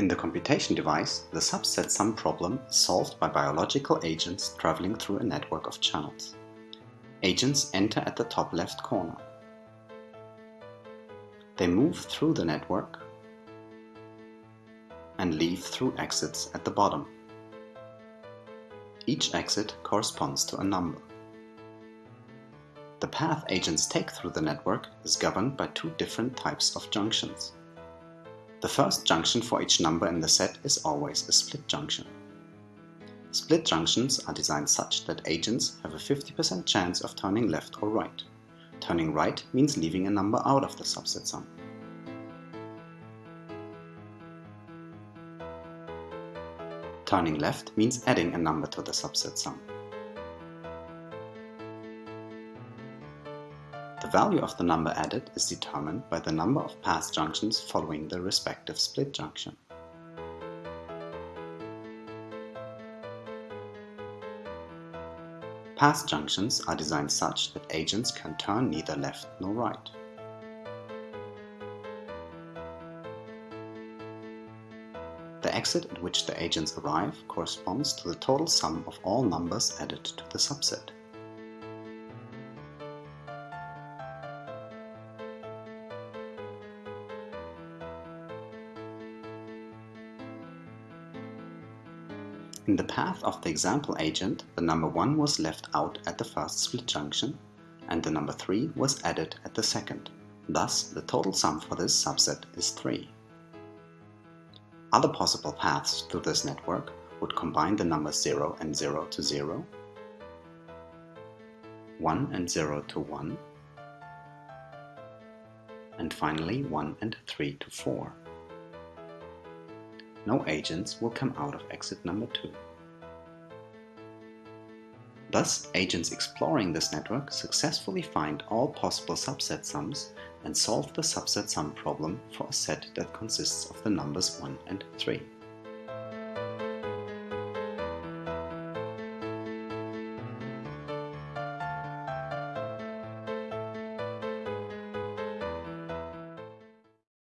In the computation device, the subset sum problem is solved by biological agents traveling through a network of channels. Agents enter at the top left corner. They move through the network and leave through exits at the bottom. Each exit corresponds to a number. The path agents take through the network is governed by two different types of junctions. The first junction for each number in the set is always a split junction. Split junctions are designed such that agents have a 50% chance of turning left or right. Turning right means leaving a number out of the subset sum. Turning left means adding a number to the subset sum. The value of the number added is determined by the number of path junctions following the respective split junction. Path junctions are designed such that agents can turn neither left nor right. The exit at which the agents arrive corresponds to the total sum of all numbers added to the subset. In the path of the example agent, the number 1 was left out at the first split junction, and the number 3 was added at the second. Thus, the total sum for this subset is 3. Other possible paths to this network would combine the numbers 0 and 0 to 0, 1 and 0 to 1, and finally 1 and 3 to 4 no agents will come out of exit number 2. Thus, agents exploring this network successfully find all possible subset sums and solve the subset sum problem for a set that consists of the numbers 1 and 3.